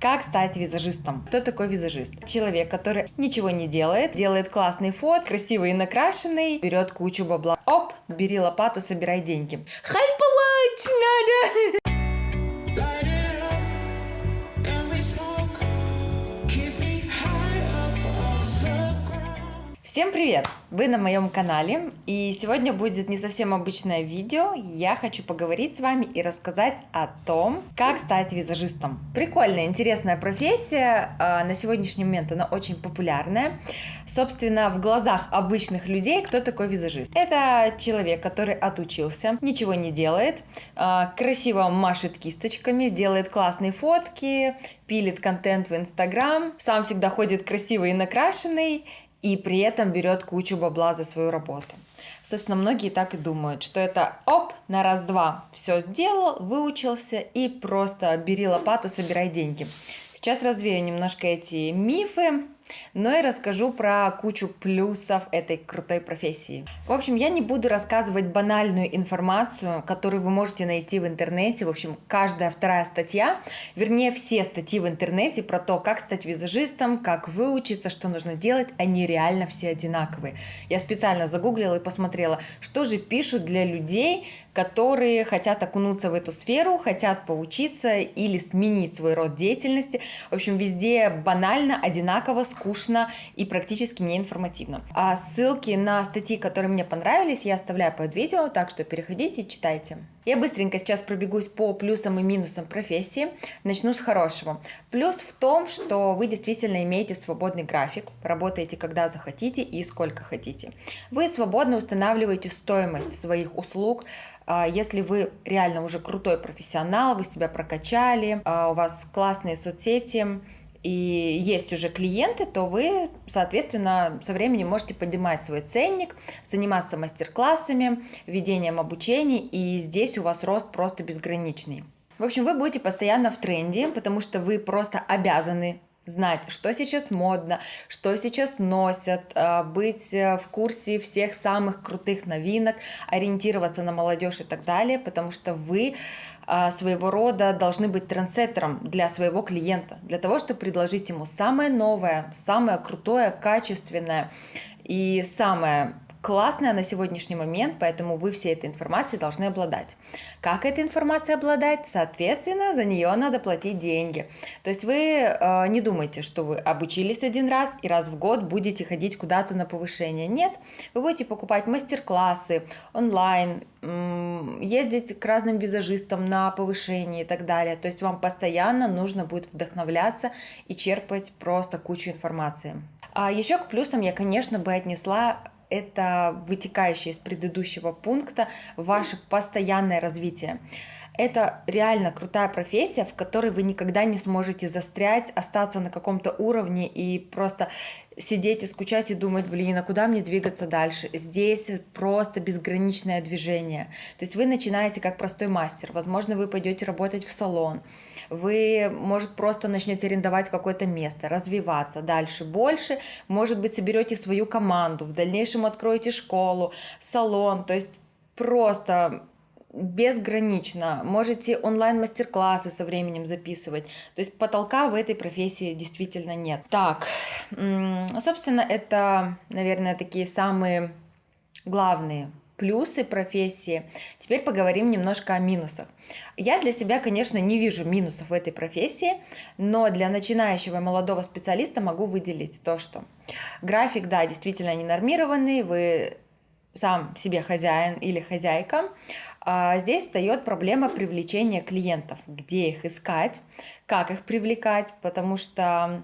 Как стать визажистом? Кто такой визажист? Человек, который ничего не делает, делает классный фот, красивый и накрашенный, берет кучу бабла. Оп, бери лопату, собирай деньги. Хайповать надо! Всем привет! Вы на моем канале, и сегодня будет не совсем обычное видео. Я хочу поговорить с вами и рассказать о том, как стать визажистом. Прикольная, интересная профессия, а, на сегодняшний момент она очень популярная. Собственно, в глазах обычных людей кто такой визажист? Это человек, который отучился, ничего не делает, а, красиво машет кисточками, делает классные фотки, пилит контент в Инстаграм, сам всегда ходит красивый и накрашенный, и при этом берет кучу бабла за свою работу. Собственно, многие так и думают, что это оп, на раз-два все сделал, выучился и просто бери лопату, собирай деньги. Сейчас развею немножко эти мифы, но и расскажу про кучу плюсов этой крутой профессии. В общем, я не буду рассказывать банальную информацию, которую вы можете найти в интернете. В общем, каждая вторая статья, вернее, все статьи в интернете про то, как стать визажистом, как выучиться, что нужно делать, они реально все одинаковые. Я специально загуглила и посмотрела, что же пишут для людей, которые хотят окунуться в эту сферу, хотят поучиться или сменить свой род деятельности. В общем, везде банально, одинаково, скучно и практически неинформативно. А ссылки на статьи, которые мне понравились, я оставляю под видео, так что переходите и читайте. Я быстренько сейчас пробегусь по плюсам и минусам профессии. Начну с хорошего. Плюс в том, что вы действительно имеете свободный график, работаете когда захотите и сколько хотите. Вы свободно устанавливаете стоимость своих услуг, а, если вы реально уже крутой профессионал, вы себя прокачали, а, у вас классные соцсети, и есть уже клиенты, то вы, соответственно, со временем можете поднимать свой ценник, заниматься мастер-классами, ведением обучений, и здесь у вас рост просто безграничный. В общем, вы будете постоянно в тренде, потому что вы просто обязаны знать, что сейчас модно, что сейчас носят, а, быть э, в курсе всех самых крутых новинок, ориентироваться на молодежь и так далее, потому что вы а, своего рода должны быть трендсеттером для своего клиента, для того, чтобы предложить ему самое новое, самое крутое, качественное и самое классная на сегодняшний момент, поэтому вы всей этой информацией должны обладать. Как этой информацией обладать? Соответственно, за нее надо платить деньги. То есть вы э, не думайте, что вы обучились один раз и раз в год будете ходить куда-то на повышение. Нет, вы будете покупать мастер-классы онлайн, ездить к разным визажистам на повышение и так далее. То есть вам постоянно нужно будет вдохновляться и черпать просто кучу информации. А еще к плюсам я, конечно, бы отнесла это вытекающее из предыдущего пункта ваше постоянное развитие. Это реально крутая профессия, в которой вы никогда не сможете застрять, остаться на каком-то уровне и просто сидеть и скучать и думать, блин, а куда мне двигаться дальше? Здесь просто безграничное движение. То есть вы начинаете как простой мастер, возможно, вы пойдете работать в салон, вы, может, просто начнете арендовать какое-то место, развиваться дальше, больше, может быть, соберете свою команду, в дальнейшем откроете школу, салон, то есть просто безгранично. Можете онлайн-мастер-классы со временем записывать. То есть потолка в этой профессии действительно нет. Так, собственно, это, наверное, такие самые главные плюсы профессии. Теперь поговорим немножко о минусах. Я для себя, конечно, не вижу минусов в этой профессии, но для начинающего молодого специалиста могу выделить то, что график, да, действительно ненормированный, вы сам себе хозяин или хозяйка, а здесь встает проблема привлечения клиентов, где их искать, как их привлекать, потому что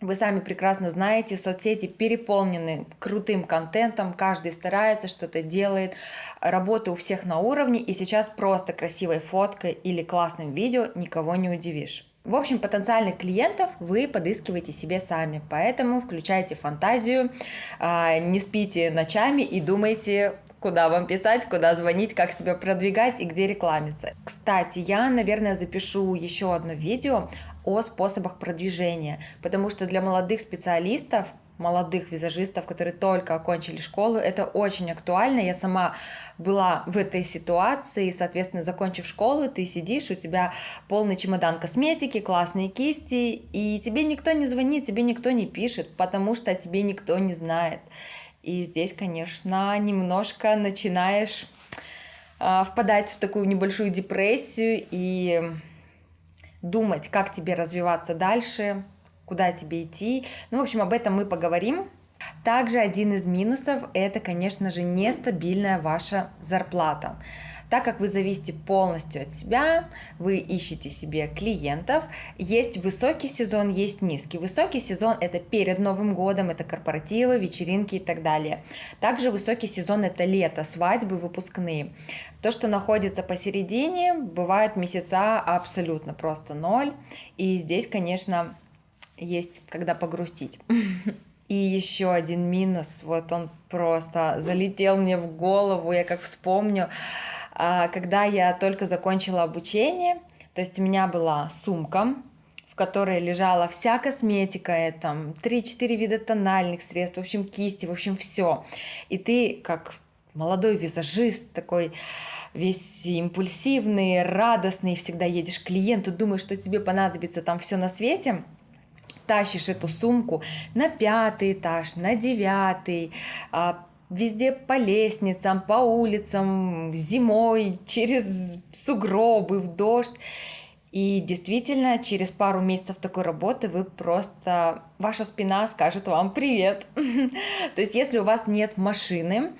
вы сами прекрасно знаете, соцсети переполнены крутым контентом, каждый старается, что-то делает, работа у всех на уровне, и сейчас просто красивой фоткой или классным видео никого не удивишь. В общем, потенциальных клиентов вы подыскиваете себе сами, поэтому включайте фантазию, а, не спите ночами и думайте, куда вам писать, куда звонить, как себя продвигать и где рекламиться. Кстати, я, наверное, запишу еще одно видео о способах продвижения, потому что для молодых специалистов молодых визажистов, которые только окончили школу. Это очень актуально. Я сама была в этой ситуации, соответственно, закончив школу, ты сидишь, у тебя полный чемодан косметики, классные кисти, и тебе никто не звонит, тебе никто не пишет, потому что тебе никто не знает. И здесь, конечно, немножко начинаешь э, впадать в такую небольшую депрессию и думать, как тебе развиваться дальше, куда тебе идти. Ну, в общем, об этом мы поговорим. Также один из минусов – это, конечно же, нестабильная ваша зарплата. Так как вы зависите полностью от себя, вы ищете себе клиентов, есть высокий сезон, есть низкий. Высокий сезон – это перед Новым годом, это корпоративы, вечеринки и так далее. Также высокий сезон – это лето, свадьбы, выпускные. То, что находится посередине, бывают месяца абсолютно просто ноль. И здесь, конечно, есть когда погрустить. И еще один минус, вот он просто залетел мне в голову, я как вспомню, когда я только закончила обучение, то есть у меня была сумка, в которой лежала вся косметика, там 3-4 вида тональных средств, в общем, кисти, в общем, все. И ты, как молодой визажист, такой весь импульсивный, радостный, всегда едешь к клиенту, думаешь, что тебе понадобится там все на свете – тащишь эту сумку на пятый этаж, на девятый, а, везде по лестницам, по улицам, зимой, через сугробы, в дождь. И действительно, через пару месяцев такой работы вы просто, ваша спина скажет вам привет. То есть, если у вас нет машины,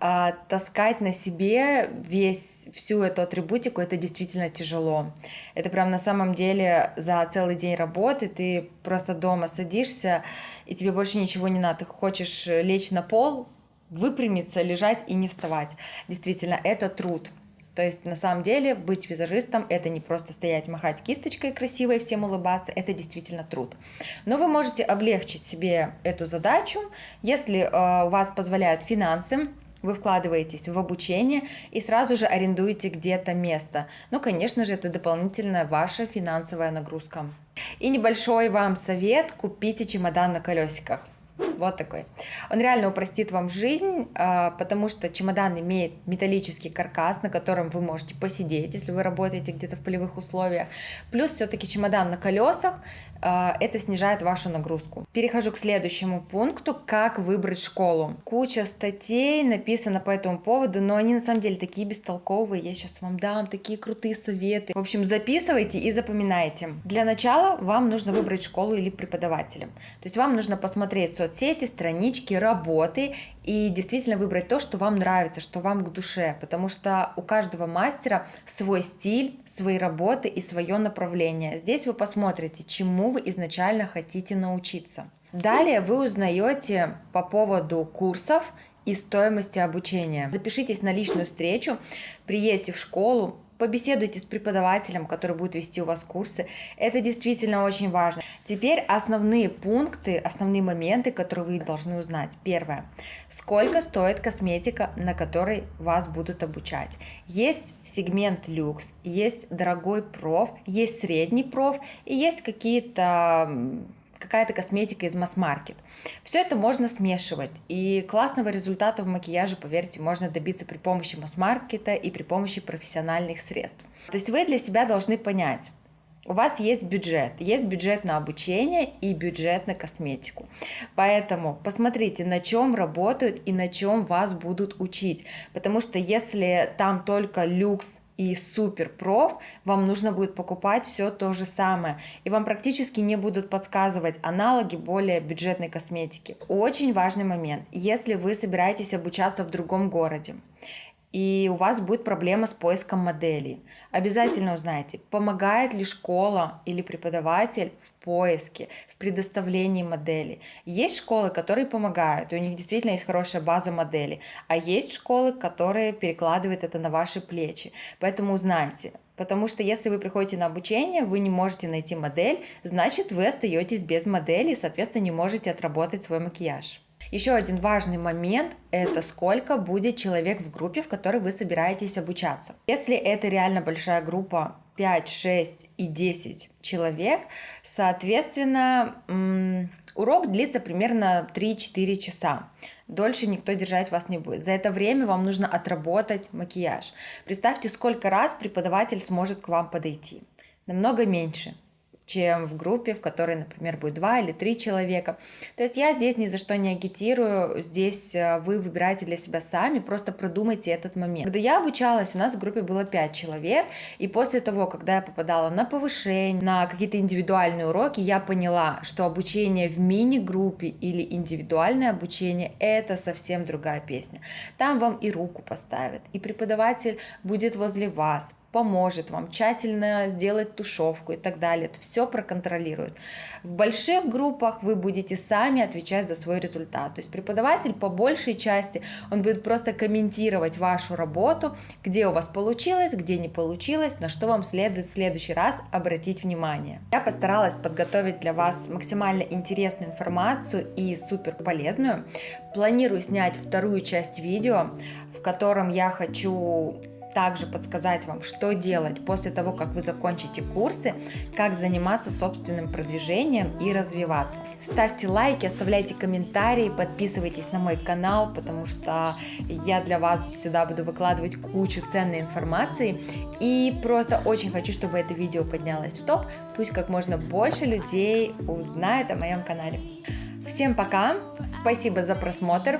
а, таскать на себе весь, всю эту атрибутику, это действительно тяжело. Это прям на самом деле за целый день работы ты просто дома садишься, и тебе больше ничего не надо. Ты хочешь лечь на пол, выпрямиться, лежать и не вставать. Действительно, это труд. То есть, на самом деле, быть визажистом – это не просто стоять, махать кисточкой красивой, всем улыбаться, это действительно труд. Но вы можете облегчить себе эту задачу, если э, у вас позволяют финансы, вы вкладываетесь в обучение и сразу же арендуете где-то место. Ну, конечно же, это дополнительная ваша финансовая нагрузка. И небольшой вам совет – купите чемодан на колесиках. Вот такой. Он реально упростит вам жизнь, а, потому что чемодан имеет металлический каркас, на котором вы можете посидеть, если вы работаете где-то в полевых условиях. Плюс все-таки чемодан на колесах, это снижает вашу нагрузку. Перехожу к следующему пункту, как выбрать школу. Куча статей написано по этому поводу, но они на самом деле такие бестолковые, я сейчас вам дам такие крутые советы. В общем, записывайте и запоминайте. Для начала вам нужно выбрать школу или преподавателя. То есть вам нужно посмотреть соцсети, странички, работы и действительно выбрать то, что вам нравится, что вам к душе, потому что у каждого мастера свой стиль, свои работы и свое направление. Здесь вы посмотрите, чему вы изначально хотите научиться. Далее вы узнаете по поводу курсов и стоимости обучения. Запишитесь на личную встречу, приедете в школу, побеседуйте с преподавателем, который будет вести у вас курсы. Это действительно очень важно. Теперь основные пункты, основные моменты, которые вы должны узнать. Первое. Сколько стоит косметика, на которой вас будут обучать? Есть сегмент люкс, есть дорогой проф, есть средний проф и есть какие-то какая-то косметика из масс-маркет. Все это можно смешивать, и классного результата в макияже, поверьте, можно добиться при помощи масс-маркета и при помощи профессиональных средств. То есть вы для себя должны понять, у вас есть бюджет, есть бюджет на обучение и бюджет на косметику. Поэтому посмотрите, на чем работают и на чем вас будут учить. Потому что если там только люкс, и супер проф, вам нужно будет покупать все то же самое. И вам практически не будут подсказывать аналоги более бюджетной косметики. Очень важный момент. Если вы собираетесь обучаться в другом городе, и у вас будет проблема с поиском моделей. Обязательно узнайте, помогает ли школа или преподаватель в поиске, в предоставлении моделей. Есть школы, которые помогают, и у них действительно есть хорошая база моделей, а есть школы, которые перекладывают это на ваши плечи. Поэтому узнайте, Потому что если вы приходите на обучение, вы не можете найти модель, значит вы остаетесь без модели и, соответственно, не можете отработать свой макияж. Еще один важный момент – это сколько будет человек в группе, в которой вы собираетесь обучаться. Если это реально большая группа 5, 6 и 10 человек, соответственно, Урок длится примерно 3-4 часа. Дольше никто держать вас не будет. За это время вам нужно отработать макияж. Представьте, сколько раз преподаватель сможет к вам подойти. Намного меньше чем в группе, в которой, например, будет два или три человека. То есть я здесь ни за что не агитирую, здесь э, вы выбираете для себя сами, просто продумайте этот момент. Когда я обучалась, у нас в группе было пять человек, и после того, когда я попадала на повышение, на какие-то индивидуальные уроки, я поняла, что обучение в мини-группе или индивидуальное обучение – это совсем другая песня. Там вам и руку поставят, и преподаватель будет возле вас, поможет вам тщательно сделать тушевку и так далее. Это все проконтролирует. В больших группах вы будете сами отвечать за свой результат. То есть преподаватель по большей части, он будет просто комментировать вашу работу, где у вас получилось, где не получилось, на что вам следует в следующий раз обратить внимание. Я постаралась подготовить для вас максимально интересную информацию и супер полезную. Планирую снять вторую часть видео, в котором я хочу также подсказать вам, что делать после того, как вы закончите курсы, как заниматься собственным продвижением и развиваться. Ставьте лайки, оставляйте комментарии, подписывайтесь на мой канал, потому что я для вас сюда буду выкладывать кучу ценной информации. И просто очень хочу, чтобы это видео поднялось в топ, пусть как можно больше людей узнает о моем канале. Всем пока, спасибо за просмотр.